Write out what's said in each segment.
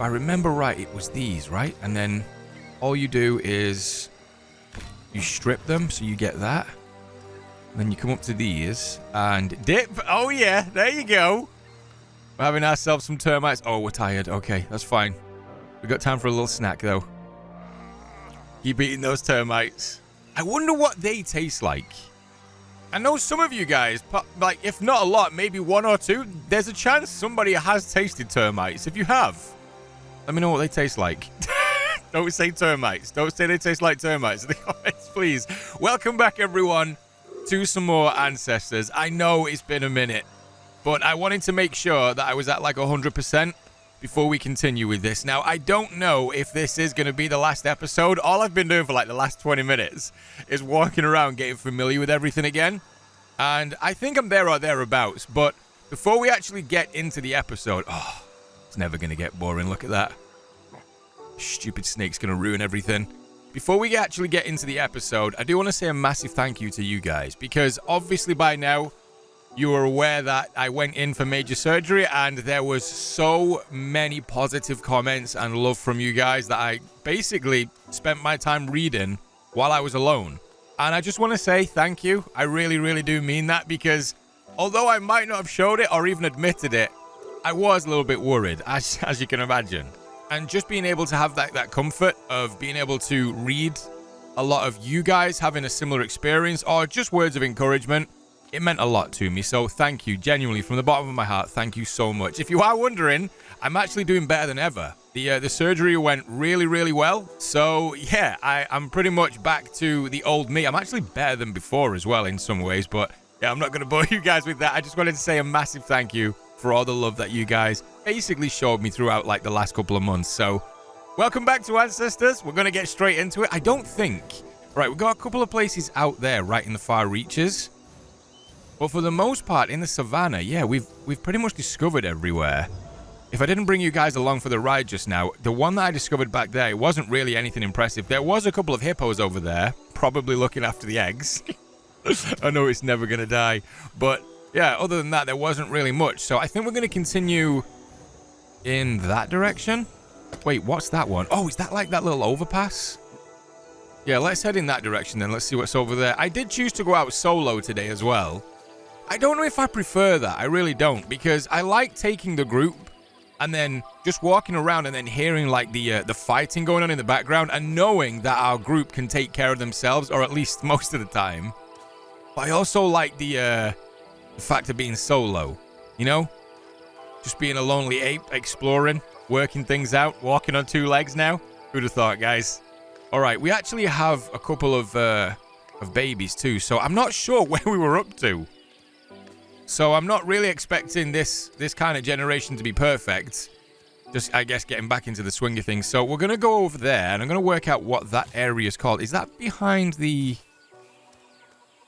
if I remember right, it was these, right? And then all you do is you strip them, so you get that. And then you come up to these and dip. Oh, yeah, there you go. We're having ourselves some termites. Oh, we're tired. Okay, that's fine. we got time for a little snack, though. Keep eating those termites. I wonder what they taste like. I know some of you guys, like, if not a lot, maybe one or two, there's a chance somebody has tasted termites. If you have, let me know what they taste like. Don't say termites. Don't say they taste like termites in the comments, please. Welcome back, everyone, to some more Ancestors. I know it's been a minute, but I wanted to make sure that I was at like 100% before we continue with this. Now, I don't know if this is going to be the last episode. All I've been doing for like the last 20 minutes is walking around getting familiar with everything again. And I think I'm there or thereabouts. But before we actually get into the episode, oh, it's never going to get boring. Look at that. Stupid snake's going to ruin everything. Before we actually get into the episode, I do want to say a massive thank you to you guys because obviously by now you are aware that I went in for major surgery and there was so many positive comments and love from you guys that I basically spent my time reading while I was alone. And I just want to say thank you. I really, really do mean that because although I might not have showed it or even admitted it, I was a little bit worried, as, as you can imagine. And just being able to have that, that comfort of being able to read a lot of you guys having a similar experience or just words of encouragement it meant a lot to me. So thank you, genuinely, from the bottom of my heart. Thank you so much. If you are wondering, I'm actually doing better than ever. The uh, the surgery went really, really well. So yeah, I, I'm pretty much back to the old me. I'm actually better than before as well in some ways. But yeah, I'm not going to bore you guys with that. I just wanted to say a massive thank you for all the love that you guys basically showed me throughout like the last couple of months. So welcome back to Ancestors. We're going to get straight into it. I don't think... Right, we've got a couple of places out there right in the far reaches. But for the most part, in the savannah, yeah, we've we've pretty much discovered everywhere. If I didn't bring you guys along for the ride just now, the one that I discovered back there, it wasn't really anything impressive. There was a couple of hippos over there, probably looking after the eggs. I know it's never going to die. But yeah, other than that, there wasn't really much. So I think we're going to continue in that direction. Wait, what's that one? Oh, is that like that little overpass? Yeah, let's head in that direction then. Let's see what's over there. I did choose to go out solo today as well. I don't know if I prefer that. I really don't because I like taking the group and then just walking around and then hearing like the uh, the fighting going on in the background and knowing that our group can take care of themselves or at least most of the time. But I also like the uh, the fact of being solo, you know, just being a lonely ape exploring, working things out, walking on two legs now. Who'd have thought, guys? All right, we actually have a couple of uh, of babies too, so I'm not sure where we were up to. So I'm not really expecting this this kind of generation to be perfect. Just, I guess, getting back into the swing of things. So we're going to go over there, and I'm going to work out what that area is called. Is that behind the...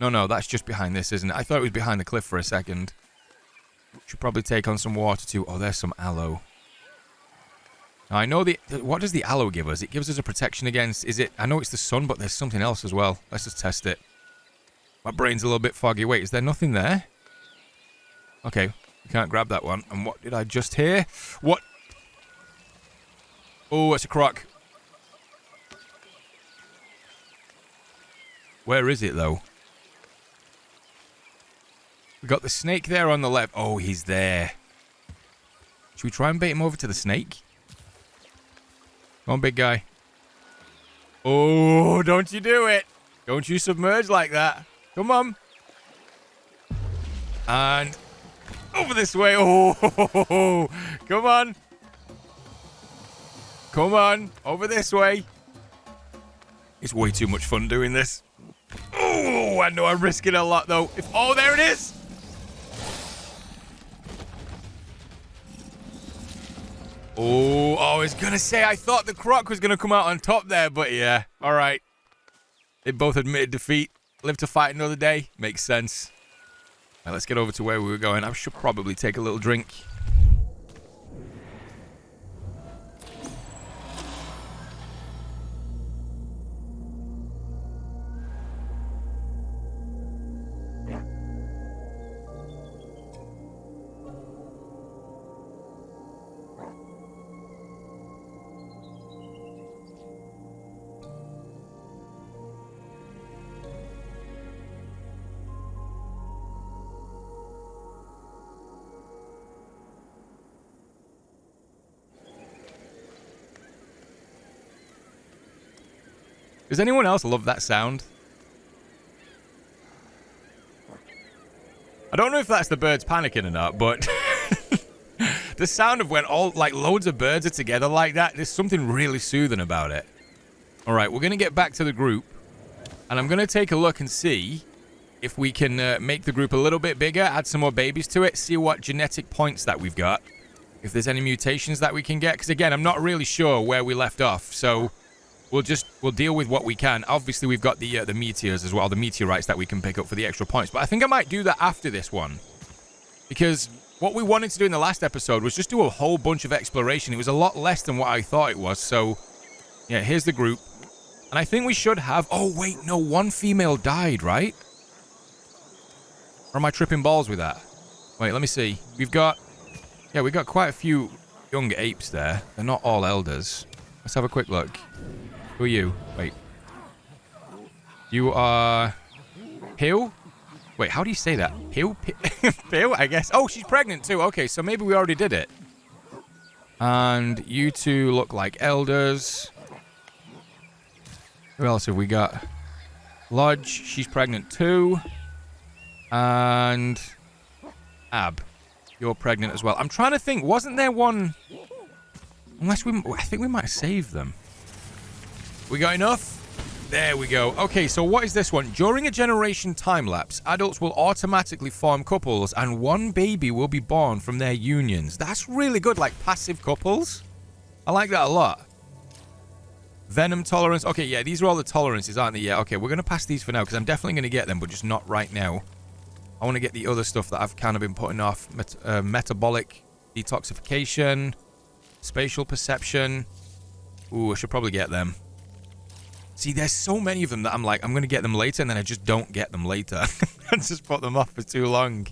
No, no, that's just behind this, isn't it? I thought it was behind the cliff for a second. Should probably take on some water, too. Oh, there's some aloe. Now, I know the... What does the aloe give us? It gives us a protection against... Is it... I know it's the sun, but there's something else as well. Let's just test it. My brain's a little bit foggy. Wait, is there nothing there? Okay, we can't grab that one. And what did I just hear? What? Oh, it's a croc. Where is it, though? We got the snake there on the left. Oh, he's there. Should we try and bait him over to the snake? Come on, big guy. Oh, don't you do it. Don't you submerge like that. Come on. And over this way. Oh, come on. Come on. Over this way. It's way too much fun doing this. Oh, I know I'm risking a lot, though. If Oh, there it is. Oh, I was going to say, I thought the croc was going to come out on top there, but yeah. All right. They both admitted defeat. Live to fight another day. Makes sense. Right, let's get over to where we were going. I should probably take a little drink. Does anyone else love that sound? I don't know if that's the birds panicking or not, but the sound of when all, like, loads of birds are together like that, there's something really soothing about it. All right, we're going to get back to the group, and I'm going to take a look and see if we can uh, make the group a little bit bigger, add some more babies to it, see what genetic points that we've got, if there's any mutations that we can get, because again, I'm not really sure where we left off, so we'll just, we'll deal with what we can. Obviously, we've got the, uh, the meteors as well, the meteorites that we can pick up for the extra points, but I think I might do that after this one, because what we wanted to do in the last episode was just do a whole bunch of exploration. It was a lot less than what I thought it was, so yeah, here's the group. And I think we should have... Oh, wait, no, one female died, right? Or am I tripping balls with that? Wait, let me see. We've got... Yeah, we've got quite a few young apes there. They're not all elders. Let's have a quick look. Who are you? Wait. You are... Hill? Wait, how do you say that? Hill? Hill, I guess. Oh, she's pregnant too. Okay, so maybe we already did it. And you two look like elders. Who else have we got? Lodge, she's pregnant too. And Ab, you're pregnant as well. I'm trying to think, wasn't there one... Unless we... I think we might have saved them. We got enough? There we go. Okay, so what is this one? During a generation time lapse, adults will automatically form couples and one baby will be born from their unions. That's really good, like passive couples. I like that a lot. Venom tolerance. Okay, yeah, these are all the tolerances, aren't they? Yeah, okay, we're going to pass these for now because I'm definitely going to get them, but just not right now. I want to get the other stuff that I've kind of been putting off. Met uh, metabolic detoxification, spatial perception. Ooh, I should probably get them. See, there's so many of them that I'm like, I'm going to get them later, and then I just don't get them later. I just put them off for too long.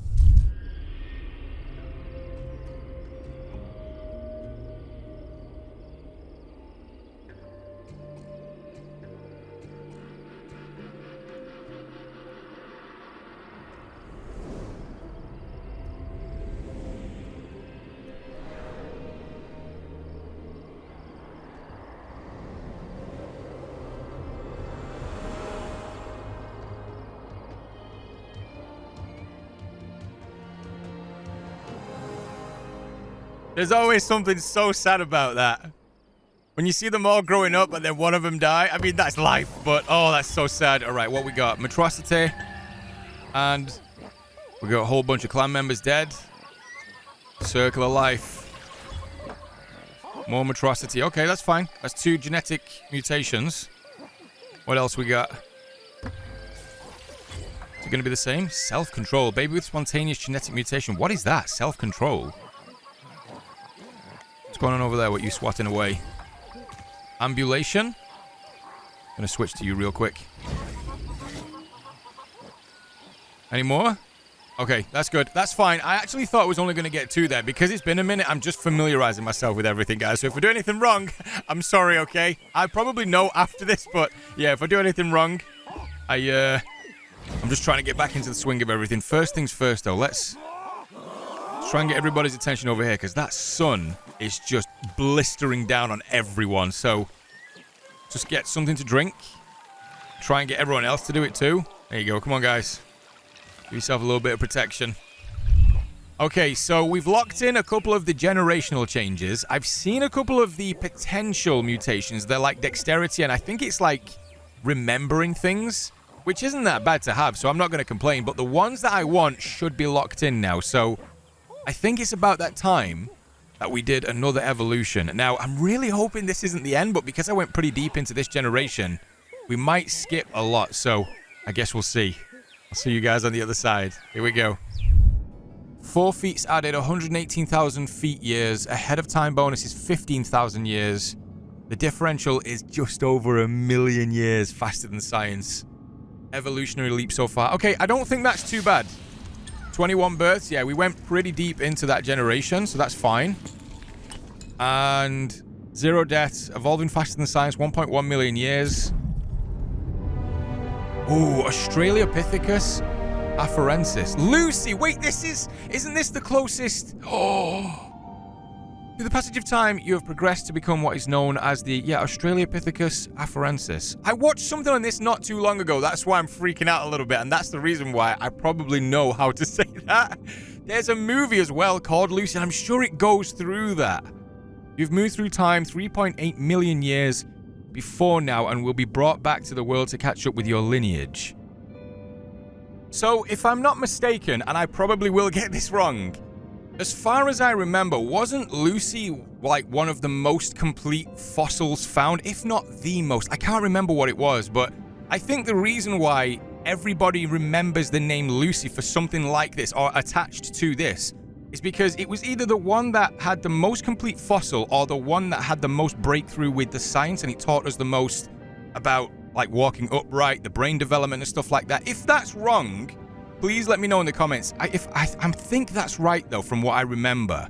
There's always something so sad about that. When you see them all growing up and then one of them die, I mean, that's life, but oh, that's so sad. All right, what we got? Metrocity. And we got a whole bunch of clan members dead. Circle of life. More metrocity. Okay, that's fine. That's two genetic mutations. What else we got? Is it going to be the same? Self-control. Baby with spontaneous genetic mutation. What is that? Self-control going on over there? What you swatting away? Ambulation. I'm Gonna switch to you real quick. Any more? Okay, that's good. That's fine. I actually thought I was only going to get two there. Because it's been a minute, I'm just familiarizing myself with everything, guys. So if I do anything wrong, I'm sorry, okay? I probably know after this, but yeah, if I do anything wrong, I, uh... I'm just trying to get back into the swing of everything. First things first, though. Let's try and get everybody's attention over here, because that sun is just blistering down on everyone. So just get something to drink. Try and get everyone else to do it too. There you go. Come on, guys. Give yourself a little bit of protection. Okay, so we've locked in a couple of the generational changes. I've seen a couple of the potential mutations. They're like dexterity, and I think it's like remembering things, which isn't that bad to have, so I'm not going to complain. But the ones that I want should be locked in now, so I think it's about that time that we did another evolution. Now, I'm really hoping this isn't the end, but because I went pretty deep into this generation, we might skip a lot. So I guess we'll see. I'll see you guys on the other side. Here we go. Four feet's added 118,000 feet years. Ahead of time bonus is 15,000 years. The differential is just over a million years faster than science. Evolutionary leap so far. Okay, I don't think that's too bad. 21 births. Yeah, we went pretty deep into that generation, so that's fine. And zero deaths. Evolving faster than science. 1.1 million years. Oh, Australopithecus afarensis. Lucy, wait, this is... Isn't this the closest... Oh... Through the passage of time, you have progressed to become what is known as the, yeah, Australopithecus afarensis. I watched something on this not too long ago. That's why I'm freaking out a little bit, and that's the reason why I probably know how to say that. There's a movie as well called Lucy, and I'm sure it goes through that. You've moved through time 3.8 million years before now and will be brought back to the world to catch up with your lineage. So, if I'm not mistaken, and I probably will get this wrong, as far as I remember, wasn't Lucy like one of the most complete fossils found, if not the most? I can't remember what it was, but I think the reason why everybody remembers the name Lucy for something like this or attached to this is because it was either the one that had the most complete fossil or the one that had the most breakthrough with the science and it taught us the most about like walking upright, the brain development and stuff like that. If that's wrong, Please let me know in the comments. I, if I, I think that's right, though, from what I remember.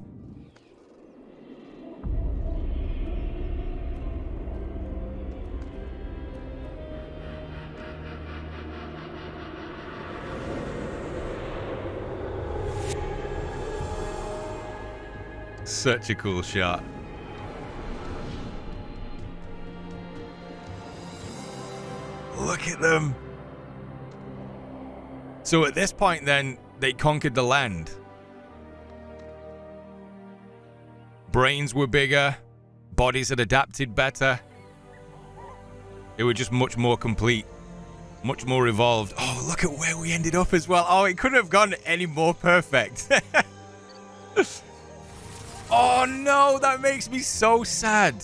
Such a cool shot. Look at them. So at this point, then, they conquered the land. Brains were bigger, bodies had adapted better. They were just much more complete, much more evolved. Oh, look at where we ended up as well. Oh, it couldn't have gone any more perfect. oh no, that makes me so sad.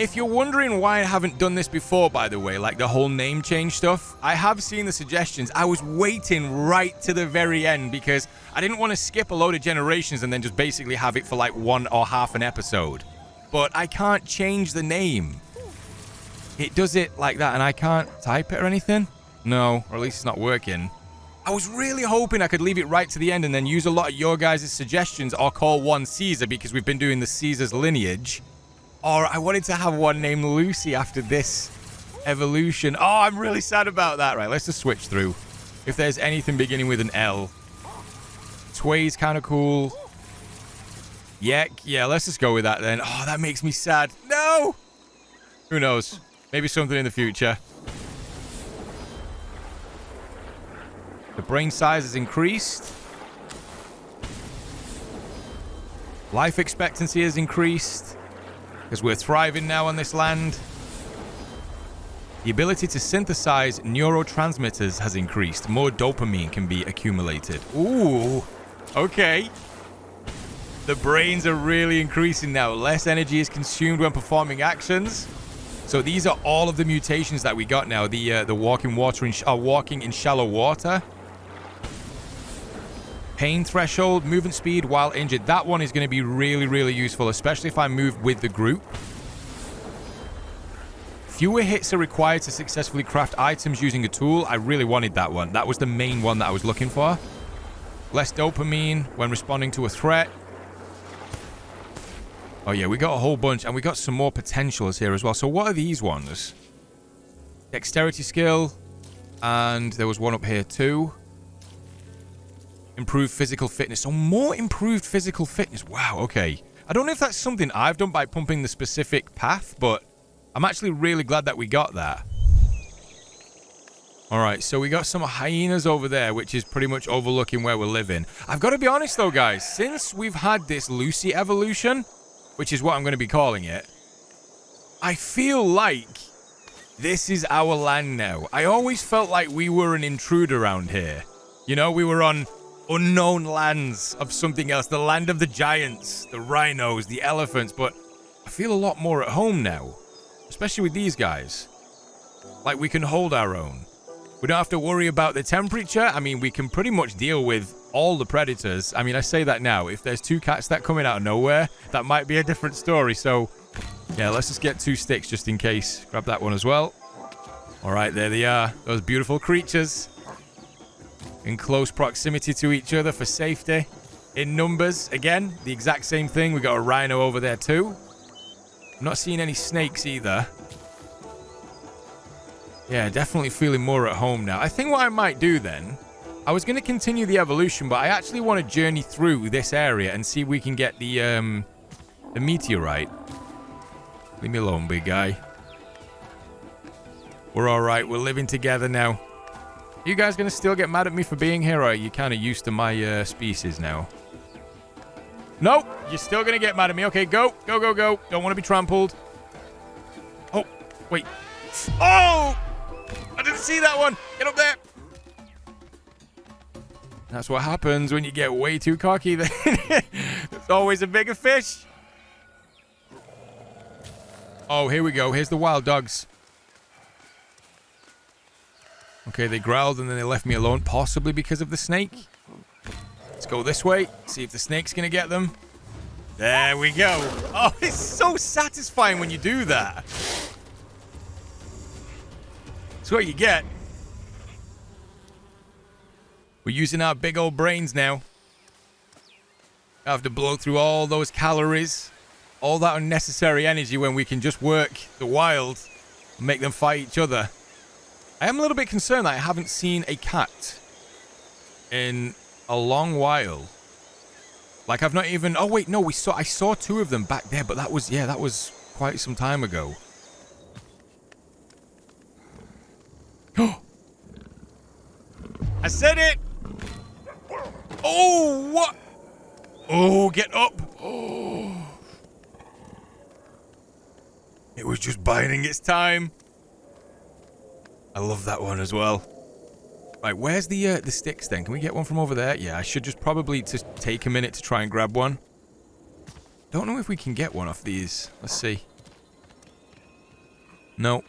If you're wondering why I haven't done this before, by the way, like the whole name change stuff, I have seen the suggestions. I was waiting right to the very end because I didn't want to skip a load of generations and then just basically have it for like one or half an episode. But I can't change the name. It does it like that and I can't type it or anything? No, or at least it's not working. I was really hoping I could leave it right to the end and then use a lot of your guys' suggestions or call one Caesar because we've been doing the Caesar's lineage. Or I wanted to have one named Lucy after this evolution. Oh, I'm really sad about that. Right, let's just switch through. If there's anything beginning with an L. Tway's kind of cool. Yeah, yeah, let's just go with that then. Oh, that makes me sad. No! Who knows? Maybe something in the future. The brain size has increased. Life expectancy has increased because we're thriving now on this land. The ability to synthesize neurotransmitters has increased. More dopamine can be accumulated. Ooh, okay. The brains are really increasing now. Less energy is consumed when performing actions. So these are all of the mutations that we got now. The uh, the walking water in uh, walking in shallow water. Pain threshold, movement speed while injured. That one is going to be really, really useful, especially if I move with the group. Fewer hits are required to successfully craft items using a tool. I really wanted that one. That was the main one that I was looking for. Less dopamine when responding to a threat. Oh yeah, we got a whole bunch, and we got some more potentials here as well. So what are these ones? Dexterity skill, and there was one up here too. Improved physical fitness. So more improved physical fitness. Wow, okay. I don't know if that's something I've done by pumping the specific path, but I'm actually really glad that we got that. Alright, so we got some hyenas over there, which is pretty much overlooking where we're living. I've got to be honest though, guys. Since we've had this Lucy evolution, which is what I'm going to be calling it, I feel like this is our land now. I always felt like we were an intruder around here. You know, we were on unknown lands of something else. The land of the giants, the rhinos, the elephants. But I feel a lot more at home now. Especially with these guys. Like we can hold our own. We don't have to worry about the temperature. I mean, we can pretty much deal with all the predators. I mean, I say that now. If there's two cats that coming out of nowhere, that might be a different story. So, yeah, let's just get two sticks just in case. Grab that one as well. All right, there they are. Those beautiful creatures in close proximity to each other for safety. In numbers, again, the exact same thing. We got a rhino over there too. I'm not seeing any snakes either. Yeah, definitely feeling more at home now. I think what I might do then, I was going to continue the evolution, but I actually want to journey through this area and see if we can get the um, a meteorite. Leave me alone, big guy. We're alright. We're living together now. You guys to still get mad at me for being here, or are you kind of used to my uh, species now? Nope. You're still going to get mad at me. Okay, go. Go, go, go. Don't want to be trampled. Oh, wait. Oh! I didn't see that one. Get up there. That's what happens when you get way too cocky. There's always a bigger fish. Oh, here we go. Here's the wild dogs. Okay, they growled and then they left me alone, possibly because of the snake. Let's go this way, see if the snake's going to get them. There we go. Oh, it's so satisfying when you do that. That's what you get. We're using our big old brains now. I have to blow through all those calories all that unnecessary energy when we can just work the wild and make them fight each other. I am a little bit concerned that I haven't seen a cat in a long while. Like I've not even Oh wait, no, we saw I saw two of them back there, but that was yeah, that was quite some time ago. I said it. Oh, what? Oh, get up. Oh. It was just biding its time. I love that one as well. Right, where's the uh, the sticks then? Can we get one from over there? Yeah, I should just probably just take a minute to try and grab one. Don't know if we can get one off these. Let's see. No.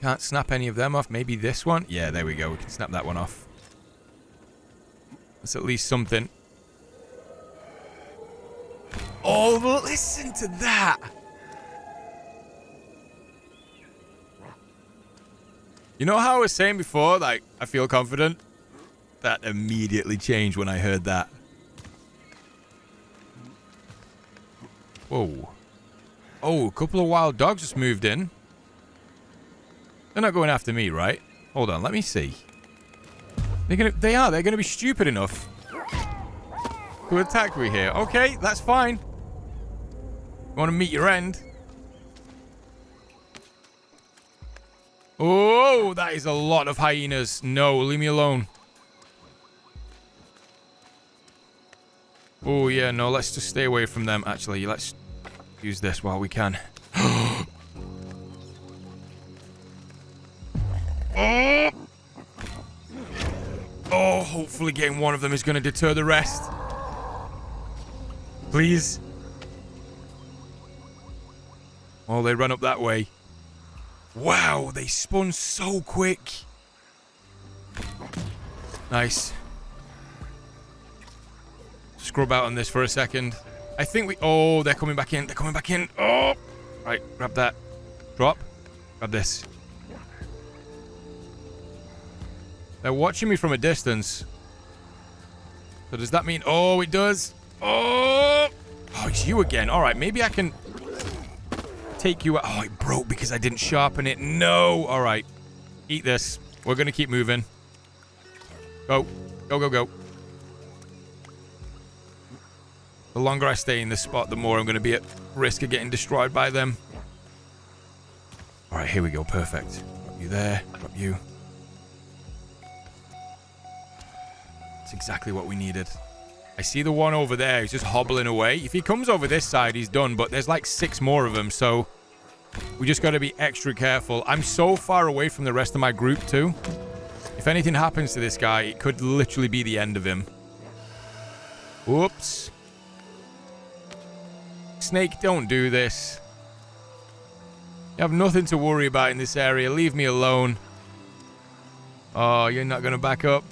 Can't snap any of them off. Maybe this one? Yeah, there we go. We can snap that one off. That's at least something. Oh, listen to that! You know how I was saying before, like, I feel confident? That immediately changed when I heard that. Whoa. Oh, a couple of wild dogs just moved in. They're not going after me, right? Hold on, let me see. They're gonna, they are. They're going to be stupid enough to attack me here. Okay, that's fine. You want to meet your end? Oh, that is a lot of hyenas. No, leave me alone. Oh, yeah, no, let's just stay away from them, actually. Let's use this while we can. oh! hopefully getting one of them is going to deter the rest. Please. Oh, they run up that way. Wow, they spun so quick. Nice. Scrub out on this for a second. I think we... Oh, they're coming back in. They're coming back in. Oh! Right, grab that. Drop. Grab this. They're watching me from a distance. So does that mean... Oh, it does. Oh! Oh, it's you again. All right, maybe I can take you out. Oh, it broke because I didn't sharpen it. No. All right. Eat this. We're going to keep moving. Go. Go, go, go. The longer I stay in this spot, the more I'm going to be at risk of getting destroyed by them. All right, here we go. Perfect. Drop you there. Drop you. It's exactly what we needed. I see the one over there. He's just hobbling away. If he comes over this side, he's done. But there's like six more of them, so we just got to be extra careful. I'm so far away from the rest of my group, too. If anything happens to this guy, it could literally be the end of him. Whoops. Snake, don't do this. You have nothing to worry about in this area. Leave me alone. Oh, you're not going to back up.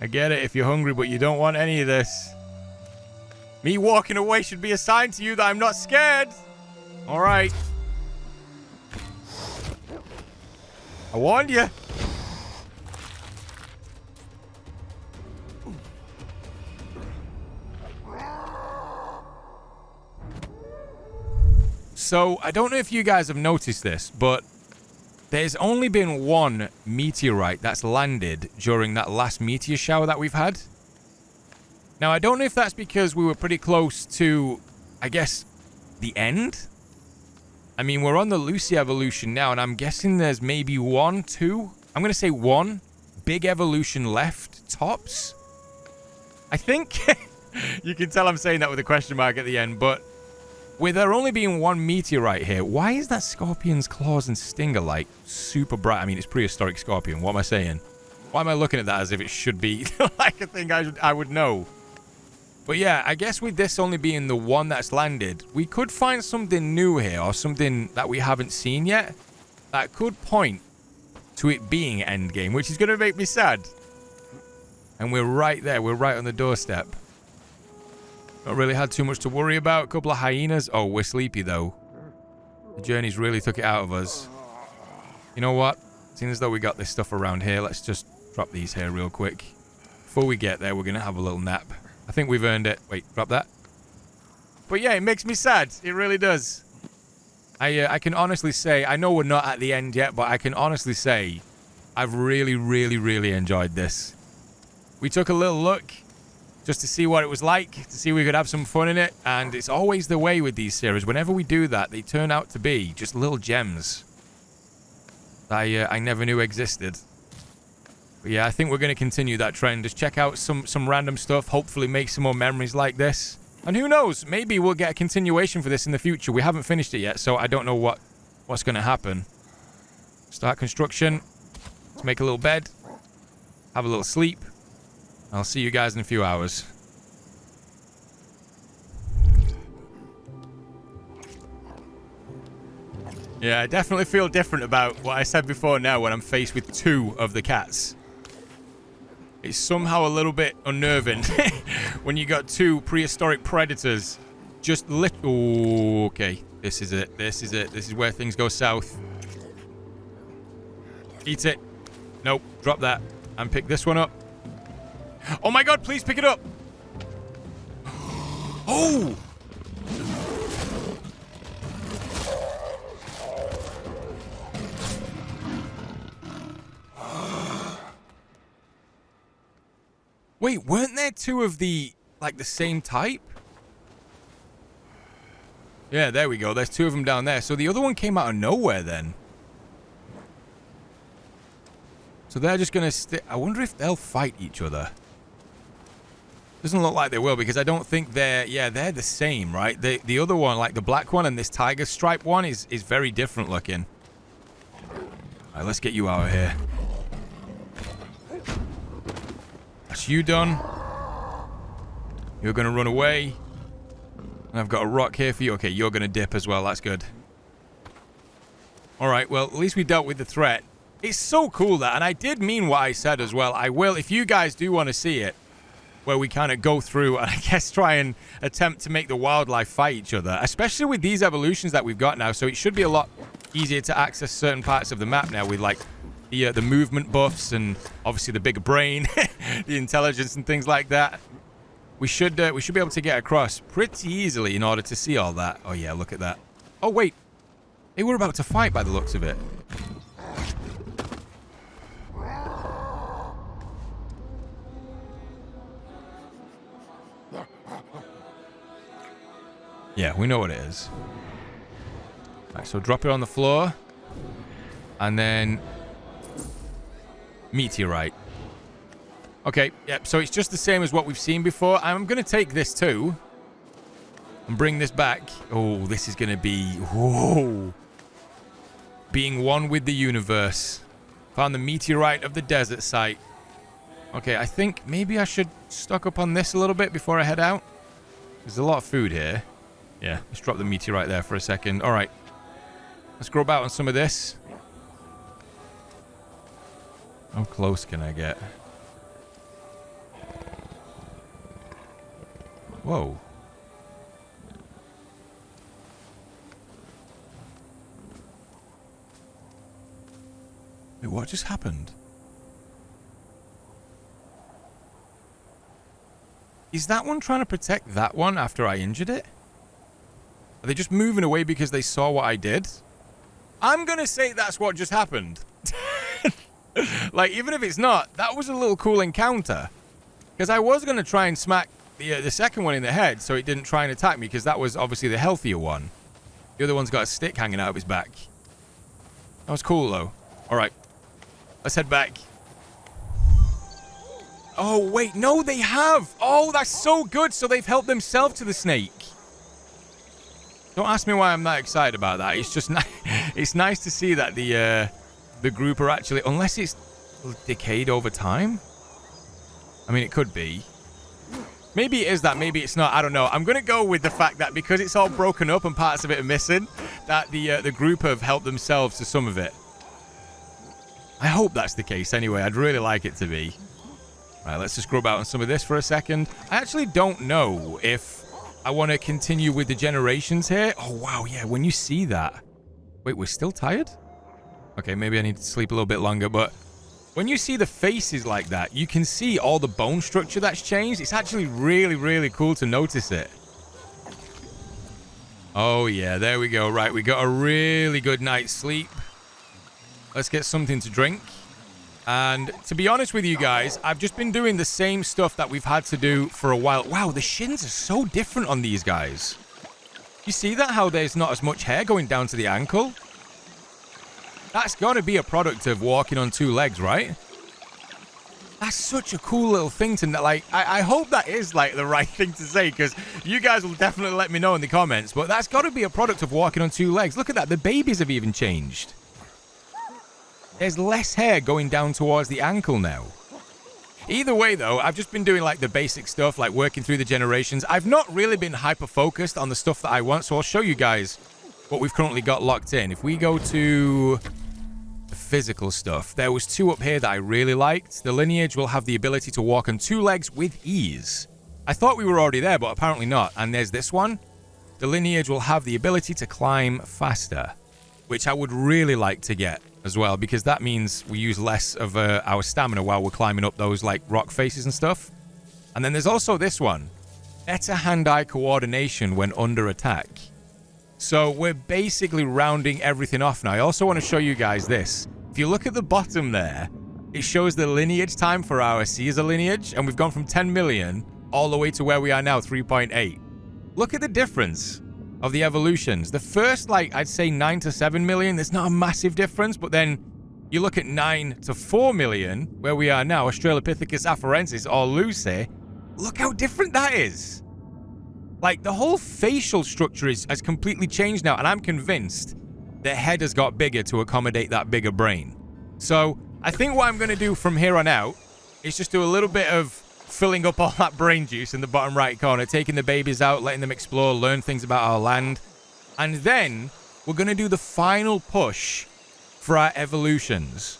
I get it if you're hungry, but you don't want any of this. Me walking away should be a sign to you that I'm not scared. All right. I warned you. So, I don't know if you guys have noticed this, but there's only been one meteorite that's landed during that last meteor shower that we've had. Now, I don't know if that's because we were pretty close to, I guess, the end. I mean, we're on the Lucy evolution now, and I'm guessing there's maybe one, two, I'm going to say one big evolution left, tops. I think, you can tell I'm saying that with a question mark at the end, but with there only being one meteorite here, why is that scorpion's claws and stinger like super bright? I mean, it's prehistoric scorpion. What am I saying? Why am I looking at that as if it should be like a thing I, I would know? But yeah, I guess with this only being the one that's landed, we could find something new here or something that we haven't seen yet that could point to it being endgame, which is going to make me sad. And we're right there. We're right on the doorstep. Not really had too much to worry about. A couple of hyenas. Oh, we're sleepy though. The journey's really took it out of us. You know what? Seeing as though we got this stuff around here, let's just drop these here real quick. Before we get there, we're going to have a little nap. I think we've earned it. Wait, drop that. But yeah, it makes me sad. It really does. I uh, I can honestly say, I know we're not at the end yet, but I can honestly say I've really, really, really enjoyed this. We took a little look just to see what it was like, to see we could have some fun in it, and it's always the way with these series. Whenever we do that, they turn out to be just little gems I, uh, I never knew existed. But yeah, I think we're going to continue that trend. Just check out some, some random stuff. Hopefully make some more memories like this. And who knows? Maybe we'll get a continuation for this in the future. We haven't finished it yet, so I don't know what what's going to happen. Start construction. Let's make a little bed. Have a little sleep. I'll see you guys in a few hours. Yeah, I definitely feel different about what I said before now when I'm faced with two of the cats. It's somehow a little bit unnerving when you got two prehistoric predators just lit. Oh, okay. This is it. This is it. This is where things go south. Eat it. Nope. Drop that. And pick this one up. Oh my god, please pick it up. Oh! Wait, weren't there two of the, like, the same type? Yeah, there we go. There's two of them down there. So the other one came out of nowhere then. So they're just going to... I wonder if they'll fight each other. Doesn't look like they will because I don't think they're... Yeah, they're the same, right? The, the other one, like the black one and this tiger stripe one is, is very different looking. All right, let's get you out of here. That's you done. You're to run away. And I've got a rock here for you. Okay, you're to dip as well. That's good. Alright, well, at least we dealt with the threat. It's so cool that, and I did mean what I said as well. I will, if you guys do want to see it, where we kind of go through and I guess try and attempt to make the wildlife fight each other, especially with these evolutions that we've got now. So it should be a lot easier to access certain parts of the map now with like the, uh, the movement buffs and obviously the bigger brain, the intelligence and things like that. We should uh, we should be able to get across pretty easily in order to see all that. Oh yeah, look at that. Oh wait, they were about to fight by the looks of it. Yeah, we know what it is. So drop it on the floor. And then meteorite. Okay, yep, so it's just the same as what we've seen before. I'm going to take this too and bring this back. Oh, this is going to be... Whoa. Being one with the universe. Found the meteorite of the desert site. Okay, I think maybe I should stock up on this a little bit before I head out. There's a lot of food here. Yeah, let's drop the meteorite there for a second. All right. Let's grow about on some of this. How close can I get? Whoa. Wait, what just happened? Is that one trying to protect that one after I injured it? Are they just moving away because they saw what I did? I'm going to say that's what just happened. like, even if it's not, that was a little cool encounter. Because I was going to try and smack the, uh, the second one in the head so it didn't try and attack me because that was obviously the healthier one. The other one's got a stick hanging out of his back. That was cool, though. All right. Let's head back. Oh, wait. No, they have. Oh, that's so good. So they've helped themselves to the snake. Don't ask me why I'm that excited about that. It's just it's nice to see that the uh, the group are actually, unless it's decayed over time. I mean, it could be. Maybe it is that, maybe it's not. I don't know. I'm going to go with the fact that because it's all broken up and parts of it are missing, that the uh, the group have helped themselves to some of it. I hope that's the case anyway. I'd really like it to be. Right, let's just grub out on some of this for a second. I actually don't know if I want to continue with the generations here. Oh, wow. Yeah, when you see that. Wait, we're still tired? Okay, maybe I need to sleep a little bit longer, but when you see the faces like that, you can see all the bone structure that's changed. It's actually really, really cool to notice it. Oh, yeah, there we go. Right, we got a really good night's sleep. Let's get something to drink. And to be honest with you guys, I've just been doing the same stuff that we've had to do for a while. Wow, the shins are so different on these guys. You see that? How there's not as much hair going down to the ankle? That's got to be a product of walking on two legs, right? That's such a cool little thing to like. I, I hope that is like the right thing to say because you guys will definitely let me know in the comments. But that's got to be a product of walking on two legs. Look at that. The babies have even changed. There's less hair going down towards the ankle now. Either way, though, I've just been doing like the basic stuff, like working through the generations. I've not really been hyper focused on the stuff that I want, so I'll show you guys what we've currently got locked in. If we go to physical stuff. There was two up here that I really liked. The lineage will have the ability to walk on two legs with ease. I thought we were already there, but apparently not. And there's this one. The lineage will have the ability to climb faster, which I would really like to get as well, because that means we use less of uh, our stamina while we're climbing up those like rock faces and stuff. And then there's also this one. Better hand-eye coordination when under attack. So we're basically rounding everything off now. I also want to show you guys this. If you look at the bottom there, it shows the lineage time for our Caesar lineage, and we've gone from 10 million all the way to where we are now, 3.8. Look at the difference of the evolutions. The first, like, I'd say 9 to 7 million, there's not a massive difference, but then you look at 9 to 4 million, where we are now, Australopithecus afarensis or Lucy, look how different that is. Like, the whole facial structure is, has completely changed now, and I'm convinced their head has got bigger to accommodate that bigger brain. So I think what I'm going to do from here on out is just do a little bit of filling up all that brain juice in the bottom right corner, taking the babies out, letting them explore, learn things about our land. And then we're going to do the final push for our evolutions.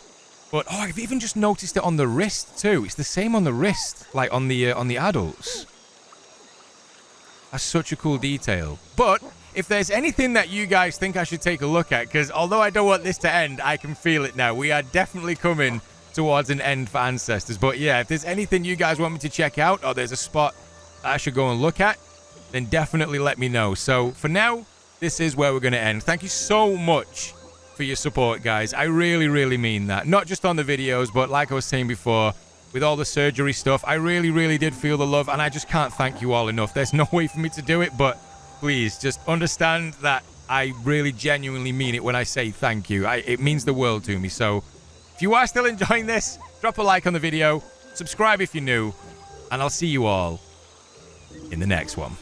But, oh, I've even just noticed it on the wrist too. It's the same on the wrist, like on the, uh, on the adults. That's such a cool detail. But if there's anything that you guys think I should take a look at, because although I don't want this to end, I can feel it now. We are definitely coming towards an end for Ancestors. But yeah, if there's anything you guys want me to check out, or there's a spot I should go and look at, then definitely let me know. So for now, this is where we're going to end. Thank you so much for your support, guys. I really, really mean that. Not just on the videos, but like I was saying before, with all the surgery stuff, I really, really did feel the love, and I just can't thank you all enough. There's no way for me to do it, but please just understand that I really genuinely mean it when I say thank you. I, it means the world to me. So if you are still enjoying this, drop a like on the video, subscribe if you're new, and I'll see you all in the next one.